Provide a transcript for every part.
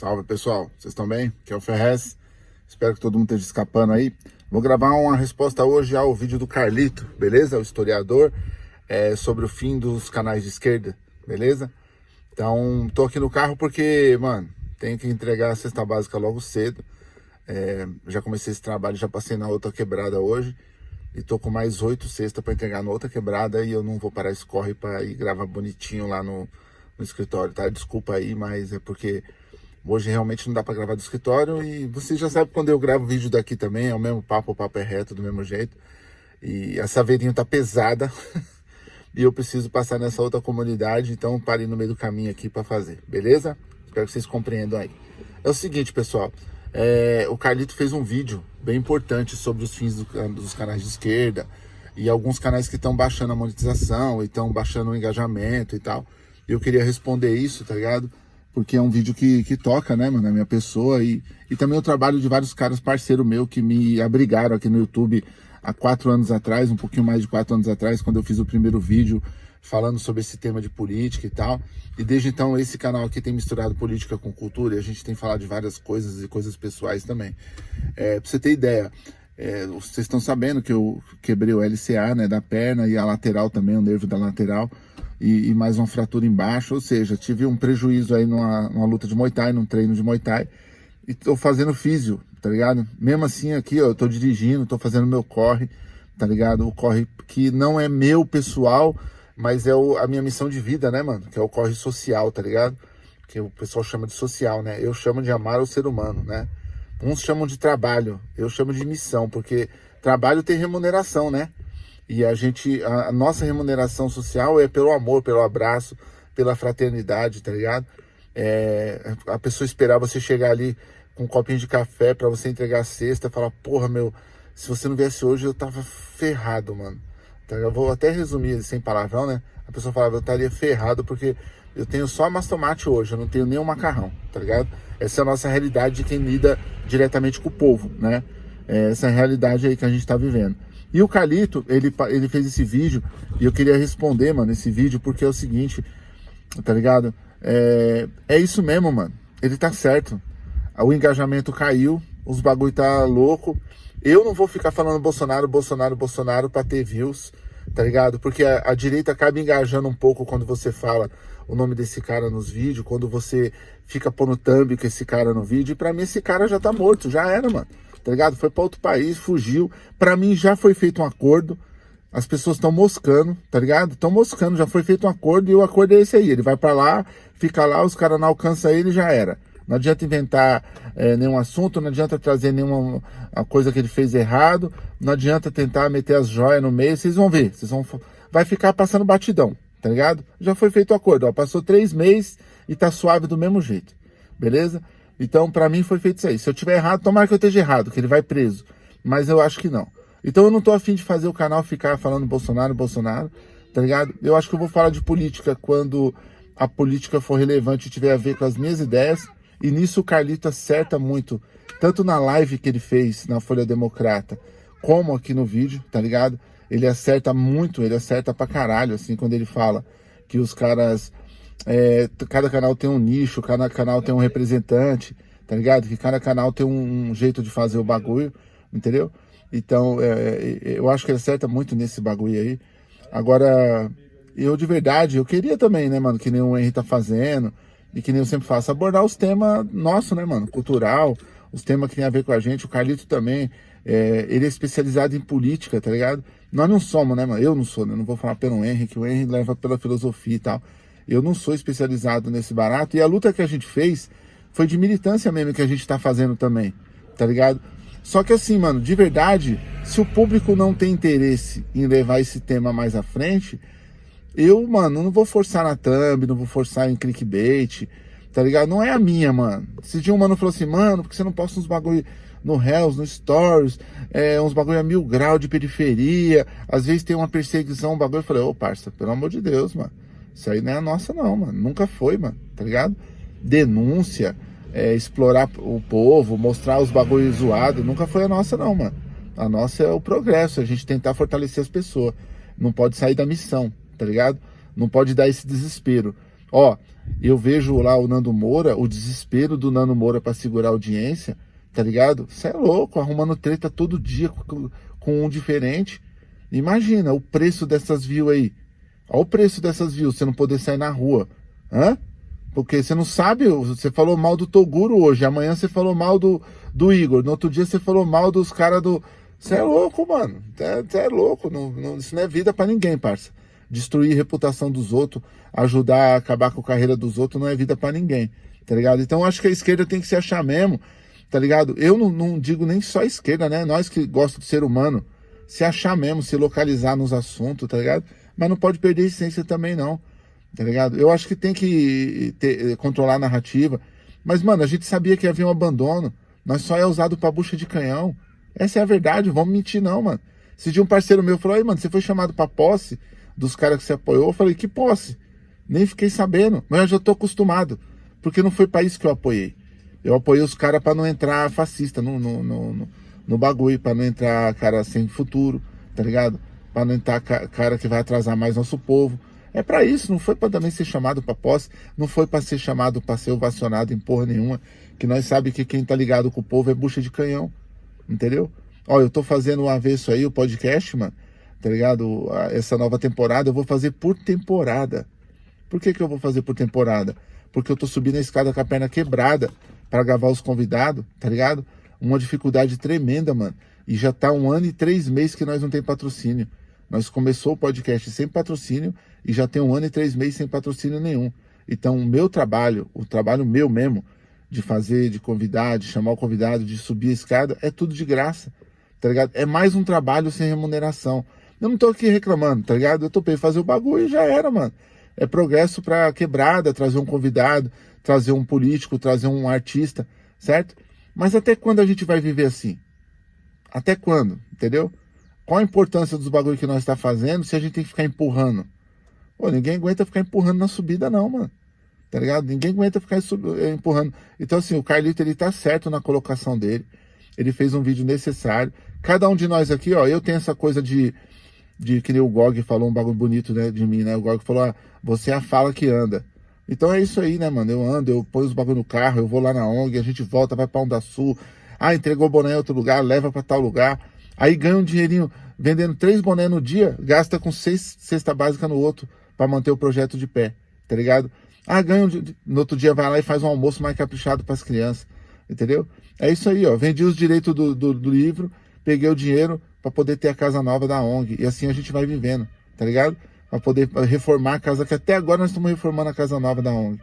Salve pessoal, vocês estão bem? Aqui é o Ferrez, espero que todo mundo esteja escapando aí. Vou gravar uma resposta hoje ao vídeo do Carlito, beleza? O historiador, é, sobre o fim dos canais de esquerda, beleza? Então, tô aqui no carro porque, mano, tenho que entregar a cesta básica logo cedo. É, já comecei esse trabalho, já passei na outra quebrada hoje. E tô com mais oito cestas para entregar na outra quebrada e eu não vou parar esse corre para ir gravar bonitinho lá no, no escritório, tá? Desculpa aí, mas é porque hoje realmente não dá para gravar do escritório e você já sabe quando eu gravo vídeo daqui também, é o mesmo papo, o papo é reto do mesmo jeito. E a saveirinha tá pesada e eu preciso passar nessa outra comunidade, então parei no meio do caminho aqui para fazer, beleza? Espero que vocês compreendam aí. É o seguinte, pessoal, é, o Carlito fez um vídeo bem importante sobre os fins do, dos canais de esquerda e alguns canais que estão baixando a monetização e estão baixando o engajamento e tal. E eu queria responder isso, tá ligado? Porque é um vídeo que, que toca, né, mano, a minha pessoa e, e também o trabalho de vários caras parceiro meu que me abrigaram aqui no YouTube há quatro anos atrás, um pouquinho mais de quatro anos atrás, quando eu fiz o primeiro vídeo falando sobre esse tema de política e tal. E desde então esse canal aqui tem misturado política com cultura e a gente tem falado de várias coisas e coisas pessoais também. É, pra você ter ideia, é, vocês estão sabendo que eu quebrei o LCA né, da perna e a lateral também, o nervo da lateral e, e, mais uma fratura embaixo, ou seja, tive um prejuízo aí numa, numa, luta de Muay Thai, num treino de Muay Thai, e tô fazendo físio, tá ligado? Mesmo assim aqui, ó, eu tô dirigindo, tô fazendo meu corre, tá ligado? O corre que não é meu pessoal, mas é o, a minha missão de vida, né, mano? Que é o corre social, tá ligado? Que o pessoal chama de social, né? Eu chamo de amar o ser humano, né? Uns chamam de trabalho, eu chamo de missão, porque trabalho tem remuneração, né? E a gente, a, a, nossa remuneração social é pelo amor, pelo abraço, pela fraternidade, tá ligado? É, a pessoa esperar você chegar ali com um copinho de café para você entregar a cesta, falar, porra, meu, se você não viesse hoje eu tava ferrado, mano. Então, eu vou até resumir sem palavrão, né? A pessoa falava, eu estaria ferrado porque eu tenho só mastomate hoje, eu não tenho nenhum macarrão, tá ligado? Essa é a nossa realidade de quem lida diretamente com o povo, né? É essa é a realidade aí que a gente tá vivendo. E o Calito, ele, ele fez esse vídeo e eu queria responder, mano, esse vídeo, porque é o seguinte, tá ligado? É, é isso mesmo, mano. Ele tá certo. O engajamento caiu, os bagulho tá louco. Eu não vou ficar falando Bolsonaro, Bolsonaro, Bolsonaro pra ter views, tá ligado? Porque a, a direita acaba engajando um pouco quando você fala o nome desse cara nos vídeos, quando você fica pondo thumb com esse cara no vídeo. E pra mim esse cara já tá morto, já era, mano tá ligado? Foi para outro país, fugiu. Para mim já foi feito um acordo. As pessoas estão moscando, tá ligado? Estão moscando, já foi feito um acordo e o acordo é esse aí. Ele vai para lá, fica lá, os caras não alcançam ele já era. Não adianta inventar é, nenhum assunto, não adianta trazer nenhuma coisa que ele fez errado, não adianta tentar meter as joias no meio, vocês vão ver, vocês vão, vai ficar passando batidão, tá ligado? Já foi feito o acordo, ó, passou três meses e tá suave do mesmo jeito, beleza? Então, para mim, foi feito isso aí. Se eu tiver errado, tomara que eu esteja errado, que ele vai preso. Mas eu acho que não. Então, eu não tô afim de fazer o canal ficar falando Bolsonaro, Bolsonaro, tá ligado? Eu acho que eu vou falar de política quando a política for relevante e tiver a ver com as minhas ideias. E nisso o Carlito acerta muito, tanto na live que ele fez na Folha Democrata, como aqui no vídeo, tá ligado? Ele acerta muito, ele acerta pra caralho, assim, quando ele fala que os caras é, cada canal tem um nicho, cada canal tem um representante, tá ligado? Que cada canal tem um, um jeito de fazer o bagulho, entendeu? Então, é, é, eu acho que ele acerta muito nesse bagulho aí. Agora, eu de verdade, eu queria também, né, mano, que nem o Henry tá fazendo, e que nem eu sempre faço, abordar os temas nossos, né, mano, cultural, os temas que tem a ver com a gente, o Carlito também, é, ele é especializado em política, tá ligado? Nós não somos, né, mano, eu não sou, né, não vou falar pelo Henry, que o Henry leva pela filosofia e tal, eu não sou especializado nesse barato. E a luta que a gente fez foi de militância mesmo que a gente tá fazendo também, tá ligado? Só que assim, mano, de verdade, se o público não tem interesse em levar esse tema mais à frente, eu, mano, não vou forçar na thumb, não vou forçar em clickbait, tá ligado? Não é a minha, mano. Esse dia um mano falou assim, mano, porque você não posta uns bagulho no Hells, no Stories, é, uns bagulho a mil grau de periferia, às vezes tem uma perseguição, um bagulho. Eu falei, ô, parça, pelo amor de Deus, mano. Isso aí não é a nossa não, mano. Nunca foi, mano, tá ligado? Denúncia, é, explorar o povo, mostrar os bagulhos zoados, nunca foi a nossa não, mano. A nossa é o progresso, a gente tentar fortalecer as pessoas. Não pode sair da missão, tá ligado? Não pode dar esse desespero. Ó, eu vejo lá o Nando Moura, o desespero do Nando Moura para segurar a audiência, tá ligado? Você é louco, arrumando treta todo dia com, com um diferente. Imagina o preço dessas views aí. Olha o preço dessas views, você não poder sair na rua. Hã? Porque você não sabe, você falou mal do Toguro hoje, amanhã você falou mal do, do Igor, no outro dia você falou mal dos caras do... Você é louco, mano. Você é, é louco, não, não, isso não é vida para ninguém, parça destruir a reputação dos outros, ajudar a acabar com a carreira dos outros, não é vida para ninguém, tá ligado? Então acho que a esquerda tem que se achar mesmo, tá ligado? Eu não, não digo nem só a esquerda, né? Nós que gostamos do ser humano, se achar mesmo, se localizar nos assuntos, tá ligado? Mas não pode perder a essência também, não, tá ligado? Eu acho que tem que ter, controlar a narrativa. Mas, mano, a gente sabia que havia um abandono. Nós só é usado pra bucha de canhão. Essa é a verdade, vamos mentir não, mano. Se de um parceiro meu falou, aí, mano, você foi chamado pra posse, dos caras que você apoiou, eu falei, que posse? Nem fiquei sabendo, mas eu já tô acostumado, porque não foi isso que eu apoiei. Eu apoiei os caras para não entrar fascista no, no, no, no bagulho, para não entrar cara sem futuro, tá ligado? Para não entrar cara que vai atrasar mais nosso povo. É para isso, não foi para também ser chamado para posse, não foi para ser chamado para ser ovacionado em porra nenhuma, que nós sabe que quem tá ligado com o povo é bucha de canhão, entendeu? Ó, eu tô fazendo um avesso aí, o podcast, mano, tá ligado? Essa nova temporada eu vou fazer por temporada. Por que que eu vou fazer por temporada? Porque eu tô subindo a escada com a perna quebrada para gravar os convidados, tá ligado? Uma dificuldade tremenda, mano. E já tá um ano e três meses que nós não tem patrocínio. Nós começou o podcast sem patrocínio e já tem um ano e três meses sem patrocínio nenhum. Então, o meu trabalho, o trabalho meu mesmo, de fazer, de convidar, de chamar o convidado, de subir a escada, é tudo de graça, tá ligado? É mais um trabalho sem remuneração. Eu não tô aqui reclamando, tá ligado? Eu topei fazer o bagulho e já era, mano. É progresso pra quebrada, trazer um convidado, trazer um político, trazer um artista, certo? Mas até quando a gente vai viver assim? Até quando, entendeu? Qual a importância dos bagulhos que nós está fazendo se a gente tem que ficar empurrando? Pô, ninguém aguenta ficar empurrando na subida não, mano. Tá ligado? Ninguém aguenta ficar eh, empurrando. Então assim, o Carlito ele tá certo na colocação dele. Ele fez um vídeo necessário. Cada um de nós aqui, ó, eu tenho essa coisa de de que nem o Gog falou um bagulho bonito né, de mim, né? O Gog falou, ah, você é a fala que anda. Então é isso aí, né, mano? Eu ando, eu ponho os bagulho no carro, eu vou lá na ONG, a gente volta, vai pra Onda Sul. Ah, entregou boné em outro lugar, leva para tal lugar. Aí ganha um dinheirinho vendendo três boné no dia, gasta com seis cesta básica no outro para manter o projeto de pé, tá ligado? Ah, ganha um, no outro dia vai lá e faz um almoço mais caprichado para as crianças, entendeu? É isso aí, ó. Vendi os direitos do, do, do livro, peguei o dinheiro, para poder ter a casa nova da ONG. E assim a gente vai vivendo, tá ligado? Para poder reformar a casa, que até agora nós estamos reformando a casa nova da ONG.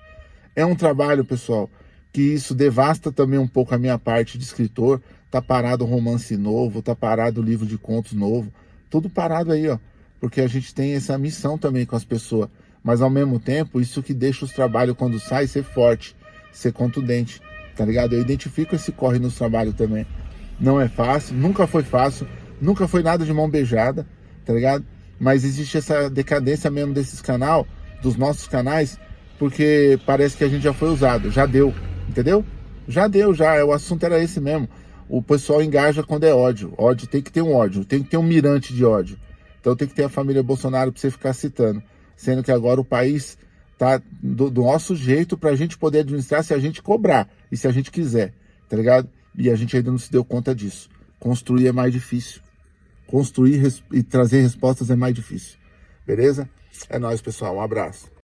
É um trabalho, pessoal, que isso devasta também um pouco a minha parte de escritor. Tá parado o romance novo, tá parado o livro de contos novo. Tudo parado aí, ó. Porque a gente tem essa missão também com as pessoas. Mas ao mesmo tempo, isso que deixa os trabalhos quando sai ser forte, ser contundente, tá ligado? Eu identifico esse corre nos trabalhos também. Não é fácil, nunca foi fácil, Nunca foi nada de mão beijada, tá ligado? Mas existe essa decadência mesmo desses canal, dos nossos canais, porque parece que a gente já foi usado, já deu, entendeu? Já deu, já, o assunto era esse mesmo. O pessoal engaja quando é ódio. Ódio tem que ter um ódio, tem que ter um mirante de ódio. Então tem que ter a família Bolsonaro para você ficar citando. Sendo que agora o país tá do, do nosso jeito para a gente poder administrar se a gente cobrar e se a gente quiser, tá ligado? E a gente ainda não se deu conta disso. Construir é mais difícil construir e trazer respostas é mais difícil. Beleza? É nóis, pessoal. Um abraço.